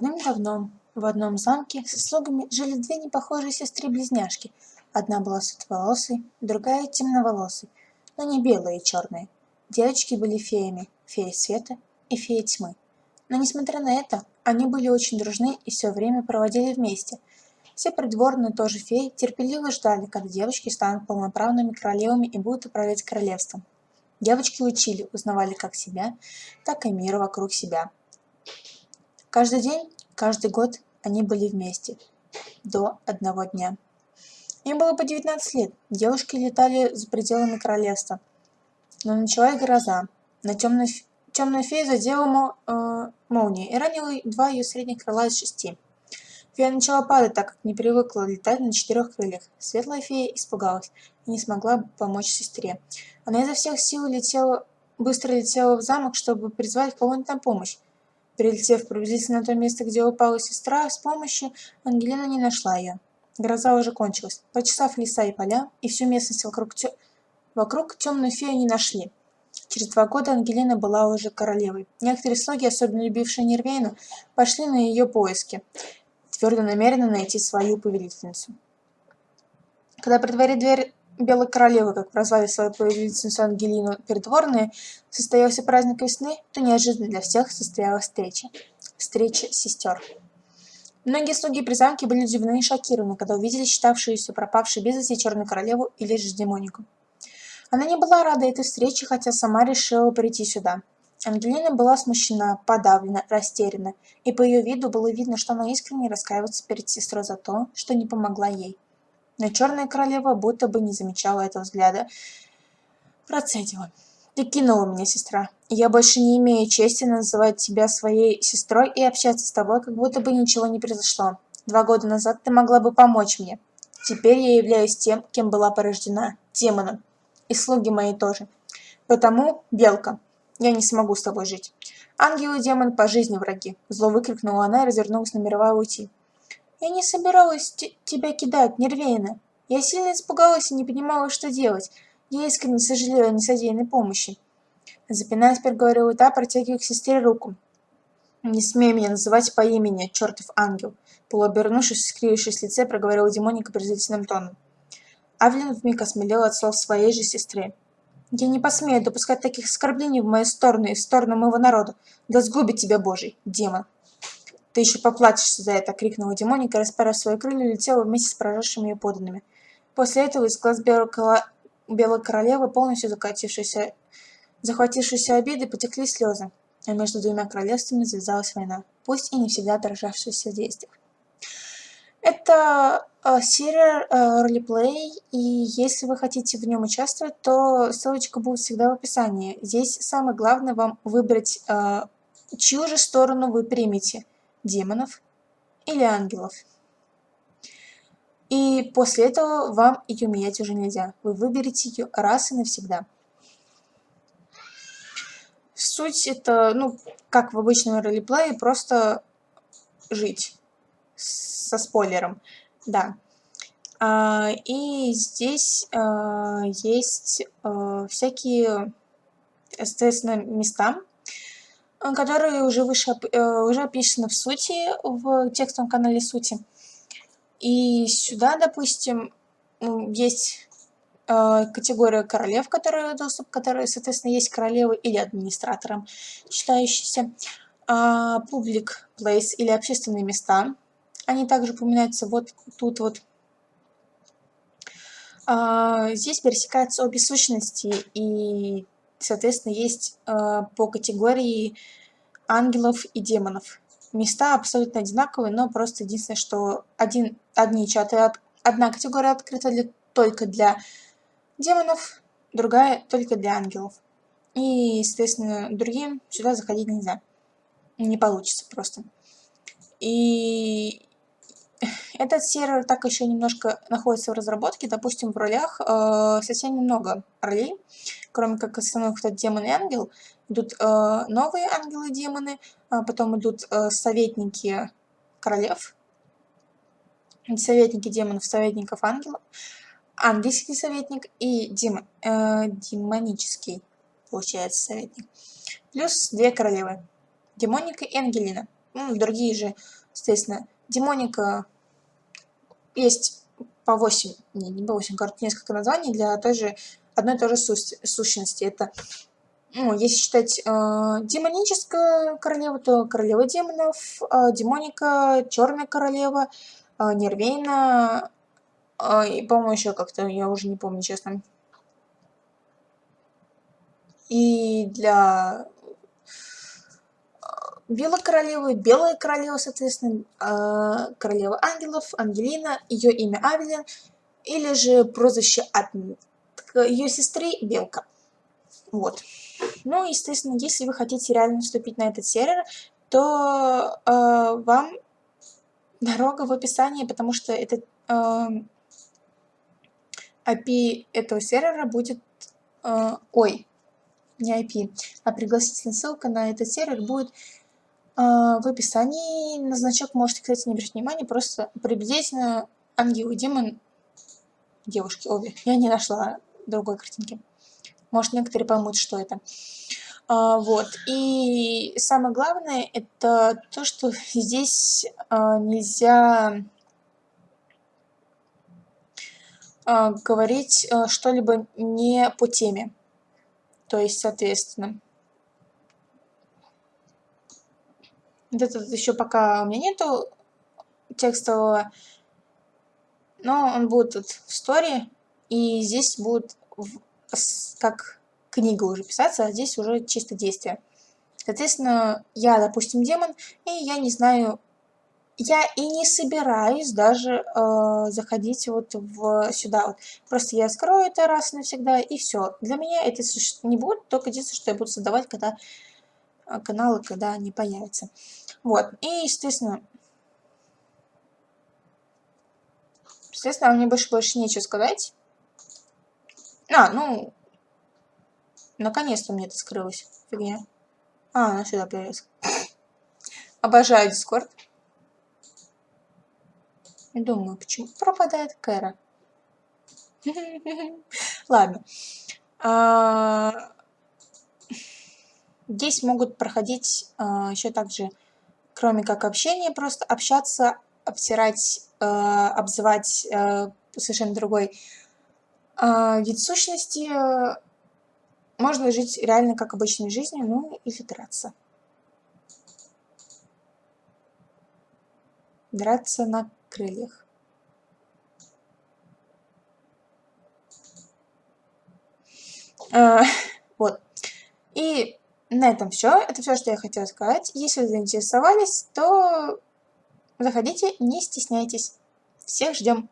Давным-давно в одном замке со слугами жили две непохожие сестры-близняшки. Одна была светловолосой, другая темноволосой, но не белая и черная. Девочки были феями, фея света и фея тьмы. Но несмотря на это, они были очень дружны и все время проводили вместе. Все придворные тоже феи терпеливо ждали, когда девочки станут полноправными королевами и будут управлять королевством. Девочки учили, узнавали как себя, так и мир вокруг себя. Каждый день, каждый год они были вместе. До одного дня. Им было по 19 лет. Девушки летали за пределами королевства. Но началась гроза. На темную, темную фею задела мол, э, молния и ранила два ее средних крыла из шести. Фея начала падать, так как не привыкла летать на четырех крыльях. Светлая фея испугалась и не смогла помочь сестре. Она изо всех сил летела, быстро летела в замок, чтобы призвать кого-нибудь на помощь. Прилетев приблизительно то место, где упала сестра, с помощью Ангелина не нашла ее. Гроза уже кончилась. Почесав леса и поля, и всю местность вокруг, тё... вокруг темную фею не нашли. Через два года Ангелина была уже королевой. Некоторые слуги, особенно любившие Нервейну, пошли на ее поиски, твердо намерены найти свою повелительницу. Когда при дворе дверь Белой Королевы, как прозвали свою повелительницу Ангелину придворные, состоялся праздник весны, то неожиданно для всех состоялась встреча. Встреча сестер. Многие слуги при замке были удивлены и шокированы, когда увидели считавшуюся пропавшей без вести Черную Королеву или же демонику. Она не была рада этой встрече, хотя сама решила прийти сюда. Ангелина была смущена, подавлена, растеряна, и по ее виду было видно, что она искренне раскаивается перед сестрой за то, что не помогла ей. Но черная королева будто бы не замечала этого взгляда. Процедила. «Ты кинула меня, сестра, я больше не имею чести называть тебя своей сестрой и общаться с тобой, как будто бы ничего не произошло. Два года назад ты могла бы помочь мне. Теперь я являюсь тем, кем была порождена, демоном. И слуги мои тоже. Потому, Белка, я не смогу с тобой жить. Ангел и демон по жизни враги. Зло выкрикнула она и развернулась, намеревая уйти. Я не собиралась тебя кидать, Нервейна. Я сильно испугалась и не понимала, что делать. Я искренне сожалею о несодеянной помощи. Запинаясь, проговорила та, протягивая к сестре руку. «Не смей меня называть по имени, чертов ангел!» Полуобернувшись, скривившись лице, проговорила демоника презрительным тоном. Авлин вмиг осмелел от слов своей же сестры. «Я не посмею допускать таких оскорблений в мою сторону и в сторону моего народа. Да сгубит тебя Божий, демон!» «Ты еще поплатишься за это!» — крикнула демоника, расправив свои крылья, летела вместе с поражавшими ее подданными. После этого из глаз белой, белой королевы, полностью закатившейся, захватившейся обиды, потекли слезы, а между двумя королевствами завязалась война, пусть и не всегда отражавшаяся в сердечных. Это э, серия э, ролеплей, и если вы хотите в нем участвовать, то ссылочка будет всегда в описании. Здесь самое главное вам выбрать, э, чью же сторону вы примете демонов или ангелов. И после этого вам ее менять уже нельзя. Вы выберете ее раз и навсегда. Суть это, ну, как в обычном ролеплее, просто жить со спойлером. Да. А, и здесь а, есть а, всякие, соответственно, места, которые уже выше э, уже описаны в сути, в текстовом канале сути. И сюда, допустим, есть э, категория королев, которые доступ, которые, соответственно, есть королевы или администратором читающиеся. Публик uh, place или общественные места. Они также упоминаются вот тут вот. Uh, здесь пересекаются обе сущности и соответственно, есть э, по категории ангелов и демонов. Места абсолютно одинаковые, но просто единственное, что один, одни чаты, от, одна категория открыта для, только для демонов, другая только для ангелов. И, соответственно, другим сюда заходить нельзя. Не получится просто. И этот сервер так еще немножко находится в разработке. Допустим, в ролях э, совсем немного ролей, кроме как основных это демон и ангел. Идут э, новые ангелы и демоны, а потом идут э, советники королев, советники демонов, советников ангелов, ангельский советник и демон, э, демонический, получается, советник. Плюс две королевы, демоника и ангелина. ну, другие же, соответственно, демоника есть по 8, не, не по 8, короче, несколько названий для той же, одной и той же сущности. Это, ну, если считать э, демоническая королева, то королева демонов, э, демоника, черная королева, э, нервейна, э, и, по-моему, еще как-то, я уже не помню, честно. И для Белой королевы, Белая королева, соответственно, э, королева ангелов, Ангелина, ее имя Авелин, или же прозвище от ее сестры Белка. Вот. Ну, естественно, если вы хотите реально вступить на этот сервер, то э, вам дорога в описании, потому что этот э, API этого сервера будет... Э, ой, не IP, а пригласительная ссылка на этот сервер будет в описании на значок можете, кстати, не обращать внимания, просто приблизительно ангел и демон девушки обе. Я не нашла другой картинки. Может, некоторые поймут, что это. А, вот. И самое главное, это то, что здесь а, нельзя а, говорить а, что-либо не по теме. То есть, соответственно, Вот этот еще пока у меня нету текстового, но он будет тут в сторе, и здесь будет как книга уже писаться, а здесь уже чисто действие. Соответственно, я, допустим, демон, и я не знаю, я и не собираюсь даже э, заходить вот в сюда вот. Просто я скрою это раз навсегда, и все. Для меня это не будет, только единственное, что я буду создавать, когда а, каналы, когда они появятся. Вот, и, естественно, естественно, мне больше больше нечего сказать. А, ну, наконец-то мне это скрылось. Фигня. А, она сюда появилась. Обожаю Дискорд. Думаю, почему пропадает Кэра. Ладно. А, Здесь могут проходить э, еще также, кроме как общения, просто общаться, обтирать, э, обзывать э, совершенно другой э, вид сущности. Можно жить реально как обычной жизнью, ну или драться. Драться на крыльях. вот. И на этом все. Это все, что я хотела сказать. Если вы заинтересовались, то заходите, не стесняйтесь. Всех ждем.